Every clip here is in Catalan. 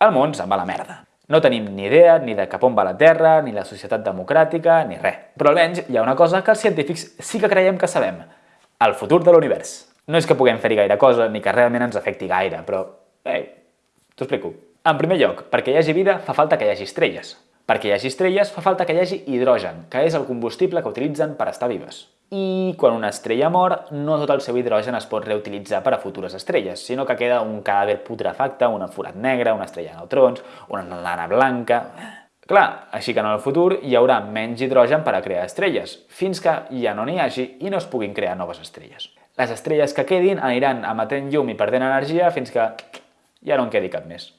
El món se'n va a la merda. No tenim ni idea ni de cap on va la Terra, ni la societat democràtica, ni res. Però almenys hi ha una cosa que els científics sí que creiem que sabem. El futur de l'univers. No és que puguem fer-hi gaire cosa, ni que realment ens afecti gaire, però... Ei, t'ho explico. En primer lloc, perquè hi hagi vida fa falta que hi hagi estrelles. Perquè hi hagi estrelles fa falta que hi hagi hidrogen, que és el combustible que utilitzen per estar vives. I quan una estrella mor, no tot el seu hidrogen es pot reutilitzar per a futures estrelles, sinó que queda un cadàver putrefacte, un forat negre, una estrella de neutrons, una nana blanca... Clar, així que en el futur hi haurà menys hidrogen per a crear estrelles, fins que ja no n'hi hagi i no es puguin crear noves estrelles. Les estrelles que quedin aniran emetent llum i perdent energia fins que ja no en quedi cap més.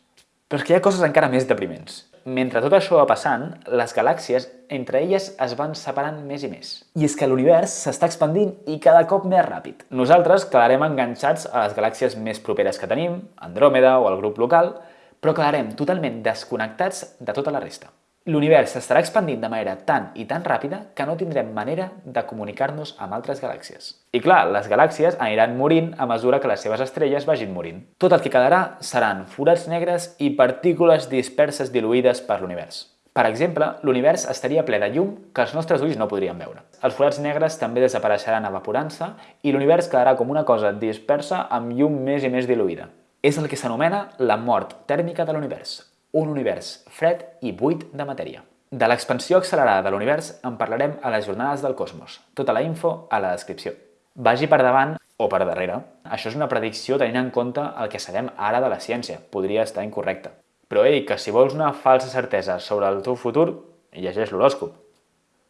Però és que hi ha coses encara més depriments mentre tot això va passant, les galàxies entre elles es van separant més i més. I és que l'univers s'està expandint i cada cop més ràpid. Nosaltres quedarem enganxats a les galàxies més properes que tenim, Andròmeda o el grup local, però quedarem totalment desconnectats de tota la resta. L'univers s'estarà expandint de manera tan i tan ràpida que no tindrem manera de comunicar-nos amb altres galàxies. I clar, les galàxies aniran morint a mesura que les seves estrelles vagin morint. Tot el que quedarà seran forats negres i partícules disperses diluïdes per l'univers. Per exemple, l'univers estaria ple de llum que els nostres ulls no podrien veure. Els forats negres també desapareixeran evaporant-se i l'univers quedarà com una cosa dispersa amb llum més i més diluïda. És el que s'anomena la mort tèrmica de l'univers, un univers fred i buit de matèria. De l'expansió accelerada de l'univers en parlarem a les jornades del cosmos. Tota la info a la descripció. Vagi per davant o per darrere. Això és una predicció tenint en compte el que sabem ara de la ciència. Podria estar incorrecta. Però ei, que si vols una falsa certesa sobre el teu futur, llegeix l'horòscop.